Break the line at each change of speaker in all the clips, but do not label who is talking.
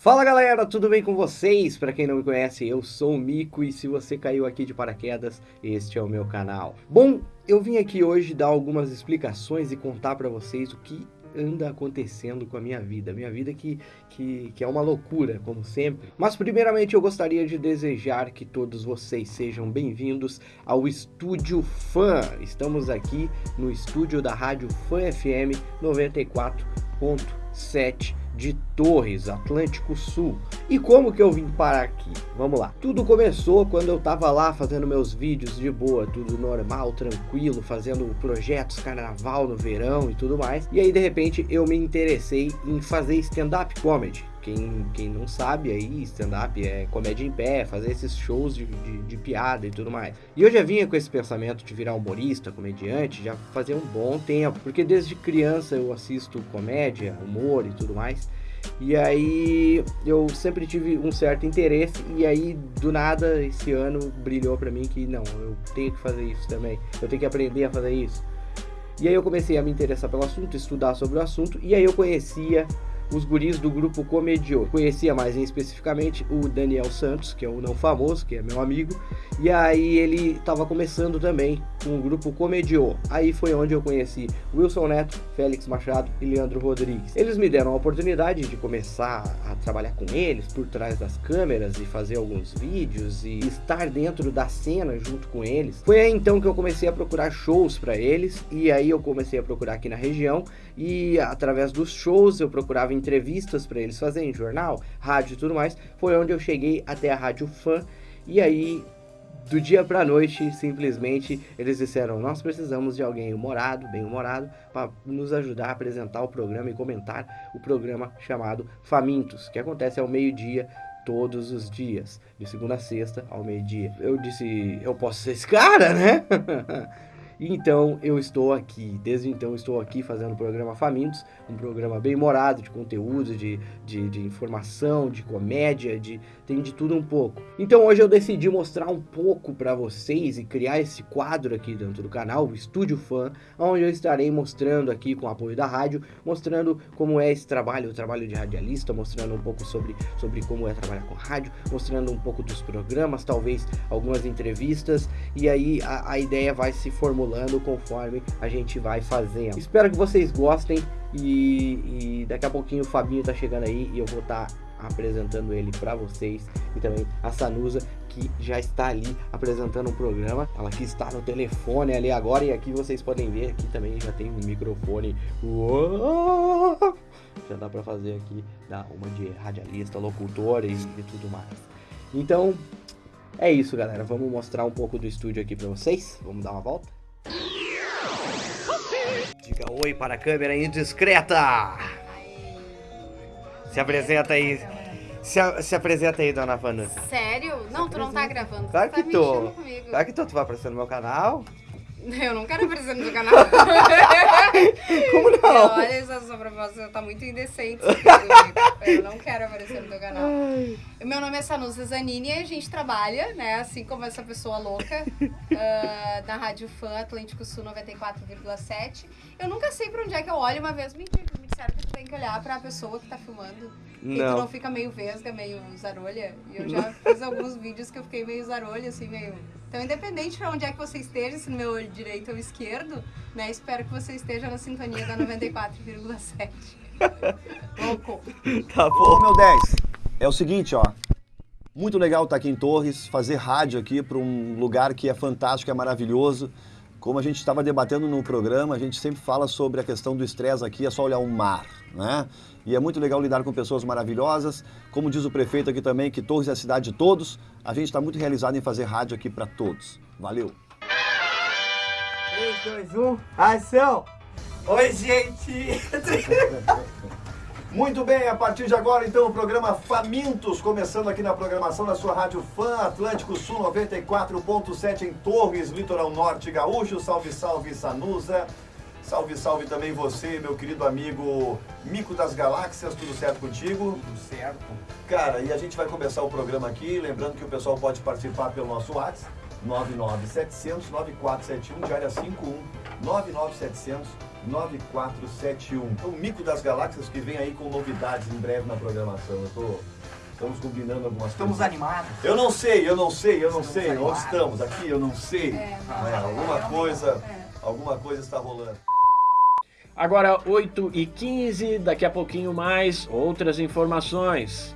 Fala galera, tudo bem com vocês? Para quem não me conhece, eu sou o Mico e se você caiu aqui de paraquedas, este é o meu canal. Bom, eu vim aqui hoje dar algumas explicações e contar para vocês o que anda acontecendo com a minha vida. Minha vida que, que, que é uma loucura, como sempre. Mas primeiramente eu gostaria de desejar que todos vocês sejam bem-vindos ao Estúdio Fã. Estamos aqui no estúdio da Rádio Fã FM 94.7 de Torres, Atlântico Sul. E como que eu vim parar aqui? Vamos lá. Tudo começou quando eu tava lá fazendo meus vídeos de boa, tudo normal, tranquilo, fazendo projetos carnaval no verão e tudo mais. E aí de repente eu me interessei em fazer stand-up comedy. Quem, quem não sabe aí, stand-up é comédia em pé, fazer esses shows de, de, de, piada e tudo mais. E eu já vinha com esse pensamento de virar humorista, comediante, já fazia um bom tempo, porque desde criança eu assisto comédia, humor e tudo mais. E aí eu sempre tive um certo interesse e aí do nada esse ano brilhou para mim que não, eu tenho que fazer isso também. Eu tenho que aprender a fazer isso. E aí eu comecei a me interessar pelo assunto, estudar sobre o assunto e aí eu conhecia os guris do grupo Comediô. Conhecia mais especificamente o Daniel Santos, que é o não famoso, que é meu amigo, e aí ele estava começando também com o grupo Comediô. Aí foi onde eu conheci Wilson Neto, Félix Machado e Leandro Rodrigues. Eles me deram a oportunidade de começar a trabalhar com eles por trás das câmeras e fazer alguns vídeos e estar dentro da cena junto com eles. Foi aí então que eu comecei a procurar shows para eles e aí eu comecei a procurar aqui na região e através dos shows eu procurava entrevistas para eles fazerem, jornal, rádio e tudo mais. Foi onde eu cheguei até a Rádio Fã e aí do dia para noite, simplesmente eles disseram: Nós precisamos de alguém humorado, bem humorado, para nos ajudar a apresentar o programa e comentar o programa chamado Famintos, que acontece ao meio-dia todos os dias, de segunda a sexta ao meio-dia. Eu disse: Eu posso ser esse cara, né? então eu estou aqui, desde então estou aqui fazendo o programa Famintos, um programa bem morado de conteúdo, de, de, de, informação, de comédia, de tem de tudo um pouco. Então hoje eu decidi mostrar um pouco para vocês e criar esse quadro aqui dentro do canal, o Estúdio Fã, onde eu estarei mostrando aqui com o apoio da rádio, mostrando como é esse trabalho, o trabalho de radialista, mostrando um pouco sobre, sobre como é trabalhar com rádio, mostrando um pouco dos programas, talvez algumas entrevistas, e aí a, a ideia vai se formulando conforme a gente vai fazendo. Espero que vocês gostem e, e daqui a pouquinho o Fabinho tá chegando aí e eu vou estar tá apresentando ele para vocês e também a Sanusa que já está ali apresentando o programa. Ela que está no telefone ali agora e aqui vocês podem ver aqui também já tem um microfone. Uou! Já dá para fazer aqui dá uma de radialista, locutor e, e tudo mais. Então, é isso, galera. Vamos mostrar um pouco do estúdio aqui para vocês. Vamos dar uma volta. Diga oi para a câmera indiscreta. Se apresenta aí. Se, se apresenta aí, dona Vanessa.
Sério? Não, tu não tá gravando.
Claro
que
tá tô. Claro que tô. Tu vai aparecer no meu canal.
Eu não quero aparecer no seu canal.
Como não?
Olha, essa sua proposta tá muito indecente. Eu não quero aparecer no teu canal. Ai. Meu nome é Sanusa Zanini e a gente trabalha, né, assim como essa pessoa louca, uh, na Rádio Fã Atlântico Sul 94,7. Eu nunca sei pra onde é que eu olho. Uma vez me, me disseram que tu tem que olhar pra pessoa que tá filmando. Não. E tu não fica meio vesga, meio zarolha. E eu já fiz alguns vídeos que eu fiquei meio zarolha, assim, meio então, independente de onde é que você esteja, se no meu olho direito ou esquerdo, né? Espero que você esteja na sintonia da 94,7. Louco.
Tá bom. meu 10, é o seguinte, ó. Muito legal estar aqui em Torres, fazer rádio aqui para um lugar que é fantástico, é maravilhoso. Como a gente estava debatendo no programa, a gente sempre fala sobre a questão do estresse aqui, é só olhar o mar, né? E é muito legal lidar com pessoas maravilhosas. Como diz o prefeito aqui também, que Torres é a cidade de todos. A gente está muito realizado em fazer rádio aqui para todos. Valeu!
3, 2, 1, ação! Oi, gente!
Muito bem, a partir de agora, então, o programa Famintos, começando aqui na programação da sua Rádio Fã, Atlântico Sul 94.7 em Torres, Litoral Norte Gaúcho. Salve, salve, Sanusa. Salve, salve também você, meu querido amigo Mico das Galáxias, tudo certo contigo?
Tudo certo.
Cara, e a gente vai começar o programa aqui, lembrando que o pessoal pode participar pelo nosso WhatsApp, 99700 9471 de área 51 99700 9471. É o Mico das Galáxias que vem aí com novidades em breve na programação. Eu tô, estamos combinando algumas
Estamos
coisas.
animados.
Eu não sei, eu não sei, eu não
Estamos
sei.
animados.
Onde estamos? Aqui eu não sei.
É, não,
É,
é,
alguma
é,
coisa,
é.
alguma coisa está rolando.
Agora 8 e 15 daqui a pouquinho mais outras informações.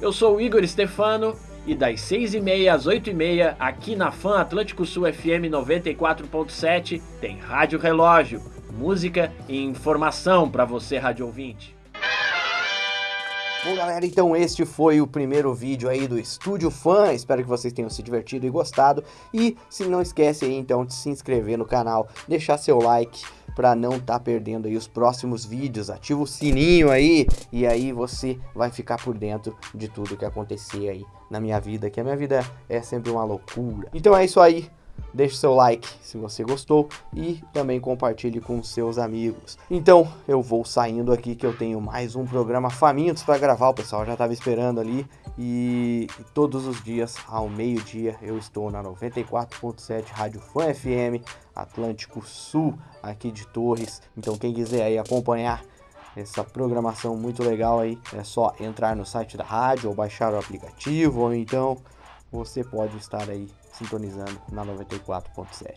Eu sou o Igor Stefano e das 6h30 às 8h30 aqui na FAM Atlântico Sul FM 94.7 tem Rádio Relógio, música e informação para você rádio ouvinte.
Bom, galera, então este foi o primeiro vídeo aí do Estúdio Fã. Espero que vocês tenham se divertido e gostado. E se não esquece aí então de se inscrever no canal, deixar seu like para não estar perdendo aí os próximos vídeos. Ativa o sininho aí e aí você vai ficar por dentro de tudo que acontecer aí na minha vida, que a minha vida é sempre uma loucura. Então é isso aí. Deixe seu like se você gostou e também compartilhe com seus amigos. Então eu vou saindo aqui que eu tenho mais um programa famintos para gravar. O pessoal já estava esperando ali e todos os dias ao meio-dia eu estou na 94.7 Rádio Fã FM Atlântico Sul aqui de Torres. Então quem quiser aí acompanhar essa programação muito legal aí, é só entrar no site da rádio ou baixar o aplicativo ou então você pode estar aí sintonizando na 94.7.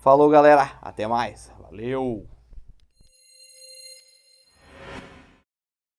Falou, galera, até mais. Valeu.